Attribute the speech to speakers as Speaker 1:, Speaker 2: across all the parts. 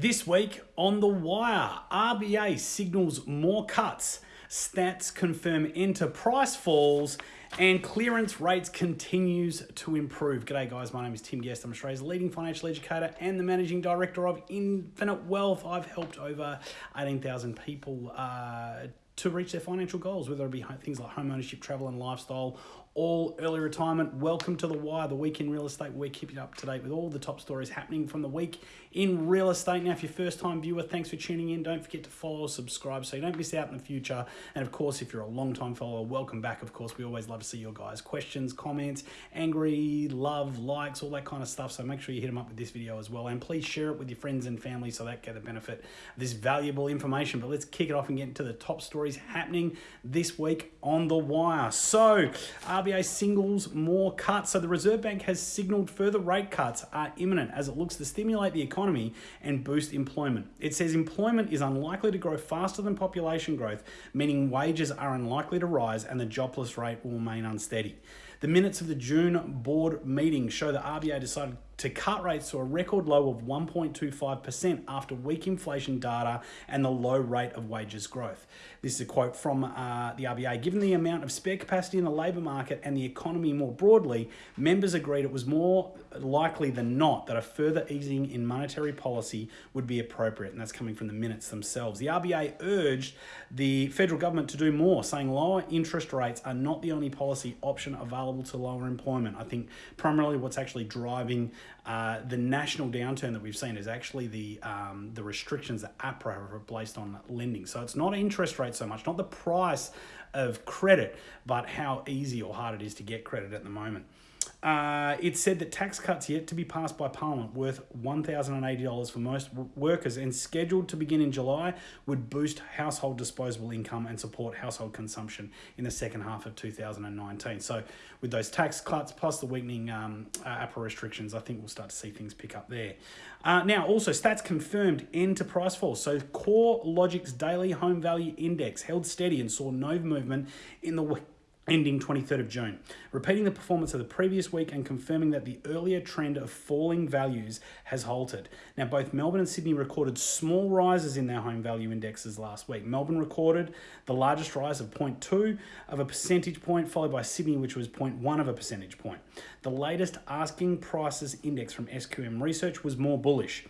Speaker 1: This week on The Wire, RBA signals more cuts, stats confirm enterprise falls, and clearance rates continues to improve. G'day guys, my name is Tim Guest. I'm Australia's leading financial educator and the managing director of Infinite Wealth. I've helped over 18,000 people uh, to reach their financial goals, whether it be things like home ownership, travel and lifestyle, all early retirement. Welcome to The Wire, the week in real estate. We're keeping up to date with all the top stories happening from the week in real estate. Now, if you're first time viewer, thanks for tuning in. Don't forget to follow, or subscribe so you don't miss out in the future. And of course, if you're a long time follower, welcome back. Of course, we always love to see your guys' questions, comments, angry, love, likes, all that kind of stuff. So make sure you hit them up with this video as well. And please share it with your friends and family so that get the benefit of this valuable information. But let's kick it off and get into the top stories happening this week on The Wire. So, RBA RBA singles more cuts. So the Reserve Bank has signaled further rate cuts are imminent as it looks to stimulate the economy and boost employment. It says employment is unlikely to grow faster than population growth, meaning wages are unlikely to rise and the jobless rate will remain unsteady. The minutes of the June board meeting show the RBA decided to cut rates to a record low of 1.25% after weak inflation data and the low rate of wages growth. This is a quote from uh, the RBA. Given the amount of spare capacity in the labour market and the economy more broadly, members agreed it was more likely than not that a further easing in monetary policy would be appropriate, and that's coming from the minutes themselves. The RBA urged the federal government to do more, saying lower interest rates are not the only policy option available to lower employment. I think primarily what's actually driving uh, the national downturn that we've seen is actually the um, the restrictions that APRA have placed on lending. So it's not interest rate so much, not the price of credit, but how easy or hard it is to get credit at the moment. Uh, it said that tax cuts yet to be passed by Parliament, worth $1,080 for most workers and scheduled to begin in July, would boost household disposable income and support household consumption in the second half of 2019. So, with those tax cuts plus the weakening um, uh, APRA restrictions, I think we'll start to see things pick up there. Uh, now, also, stats confirmed end to price fall. So, CoreLogic's daily home value index held steady and saw no movement in the ending 23rd of June, repeating the performance of the previous week and confirming that the earlier trend of falling values has halted. Now, both Melbourne and Sydney recorded small rises in their home value indexes last week. Melbourne recorded the largest rise of 0.2 of a percentage point, followed by Sydney, which was 0.1 of a percentage point. The latest asking prices index from SQM Research was more bullish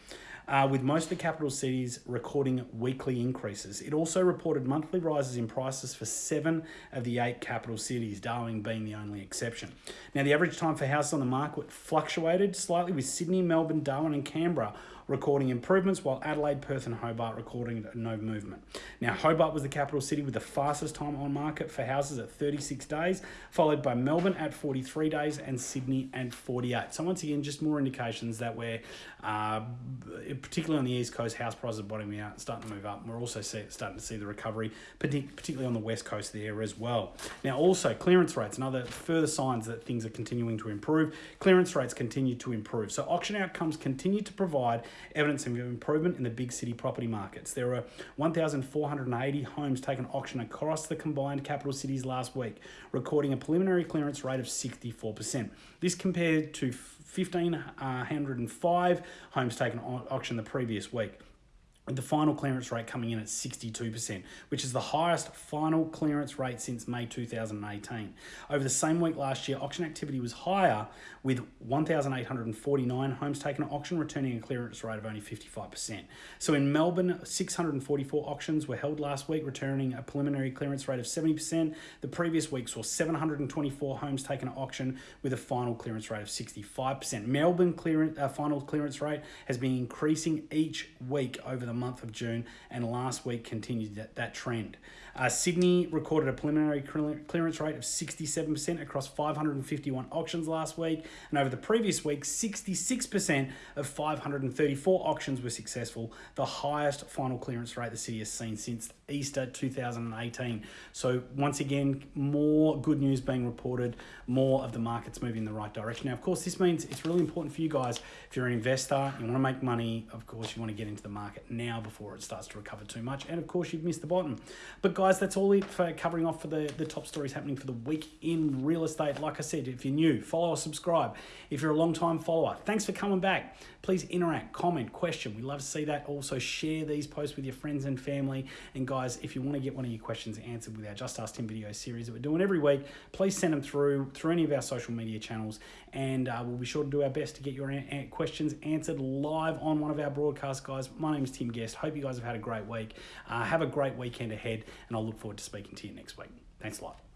Speaker 1: uh, with most of the capital cities recording weekly increases. It also reported monthly rises in prices for seven of the eight capital cities, Darwin being the only exception. Now, the average time for houses on the market fluctuated slightly with Sydney, Melbourne, Darwin, and Canberra recording improvements, while Adelaide, Perth, and Hobart recording no movement. Now, Hobart was the capital city with the fastest time on market for houses at 36 days, followed by Melbourne at 43 days and Sydney at 48. So, once again, just more indications that we're, uh, particularly on the East Coast, house prices are bottoming out, starting to move up. We're also see, starting to see the recovery, particularly on the West Coast there as well. Now, also, clearance rates, another further signs that things are continuing to improve. Clearance rates continue to improve. So, auction outcomes continue to provide evidence of improvement in the big city property markets. There were 1,480 homes taken auction across the combined capital cities last week, recording a preliminary clearance rate of 64%. This compared to 1,505 uh, homes taken auction the previous week the final clearance rate coming in at 62%, which is the highest final clearance rate since May 2018. Over the same week last year, auction activity was higher, with 1,849 homes taken at auction, returning a clearance rate of only 55%. So in Melbourne, 644 auctions were held last week, returning a preliminary clearance rate of 70%. The previous week saw 724 homes taken at auction, with a final clearance rate of 65%. Melbourne clearance, uh, final clearance rate has been increasing each week over the month of June, and last week continued that, that trend. Uh, Sydney recorded a preliminary clearance rate of 67% across 551 auctions last week, and over the previous week, 66% of 534 auctions were successful, the highest final clearance rate the city has seen since Easter 2018. So, once again, more good news being reported, more of the markets moving in the right direction. Now, of course, this means it's really important for you guys if you're an investor, you want to make money, of course, you want to get into the market now before it starts to recover too much. And of course, you've missed the bottom. But guys, that's all it for covering off for the, the top stories happening for the week in real estate. Like I said, if you're new, follow or subscribe. If you're a long time follower, thanks for coming back. Please interact, comment, question. We love to see that. Also, share these posts with your friends and family. And guys, if you want to get one of your questions answered with our Just Ask Tim video series that we're doing every week, please send them through through any of our social media channels, and uh, we'll be sure to do our best to get your questions answered live on one of our broadcasts, guys. My name is Tim Guest. Hope you guys have had a great week. Uh, have a great weekend ahead, and I'll look forward to speaking to you next week. Thanks a lot.